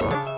Bye.